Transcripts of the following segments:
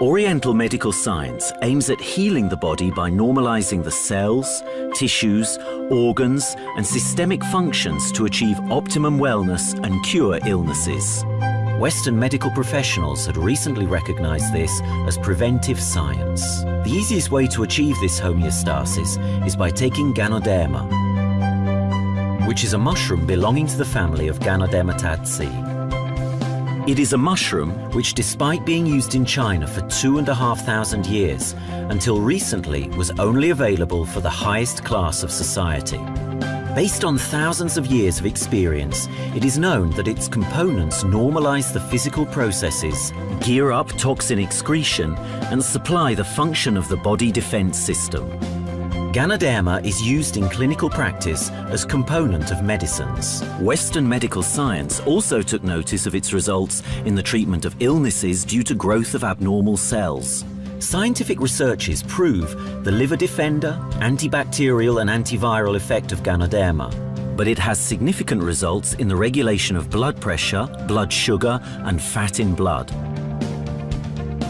Oriental medical science aims at healing the body by normalizing the cells, tissues, organs and systemic functions to achieve optimum wellness and cure illnesses. Western medical professionals had recently recognized this as preventive science. The easiest way to achieve this homeostasis is by taking Ganoderma, which is a mushroom belonging to the family of Ganodermataceae. It is a mushroom which, despite being used in China for two and a half thousand years, until recently was only available for the highest class of society. Based on thousands of years of experience, it is known that its components normalize the physical processes, gear up toxin excretion, and supply the function of the body defense system. Ganoderma is used in clinical practice as component of medicines. Western medical science also took notice of its results in the treatment of illnesses due to growth of abnormal cells. Scientific researches prove the liver defender, antibacterial and antiviral effect of Ganoderma, but it has significant results in the regulation of blood pressure, blood sugar and fat in blood.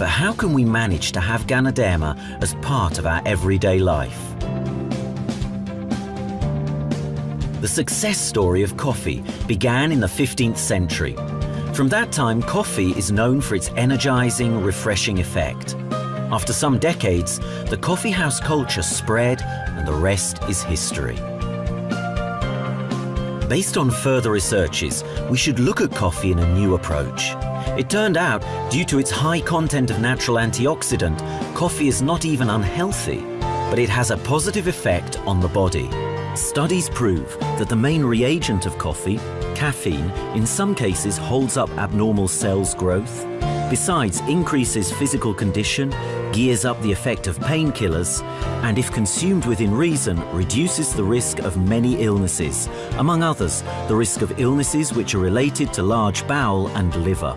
But how can we manage to have Ganoderma as part of our everyday life? The success story of coffee began in the 15th century. From that time, coffee is known for its energizing, refreshing effect. After some decades, the coffee house culture spread and the rest is history. Based on further researches, we should look at coffee in a new approach. It turned out, due to its high content of natural antioxidant, coffee is not even unhealthy, but it has a positive effect on the body. Studies prove that the main reagent of coffee, caffeine, in some cases holds up abnormal cells growth, besides increases physical condition, gears up the effect of painkillers, and if consumed within reason, reduces the risk of many illnesses, among others, the risk of illnesses which are related to large bowel and liver.